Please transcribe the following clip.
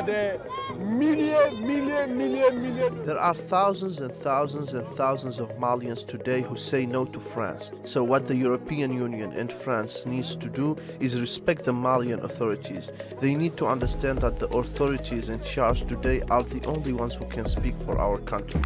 are there million, million, million, million. There are thousands and thousands and thousands of Malians today who say no to France. So what the European Union and France needs to do is respect the Malian authorities. They need to understand that the authorities in charge today are the only ones who can speak for our country.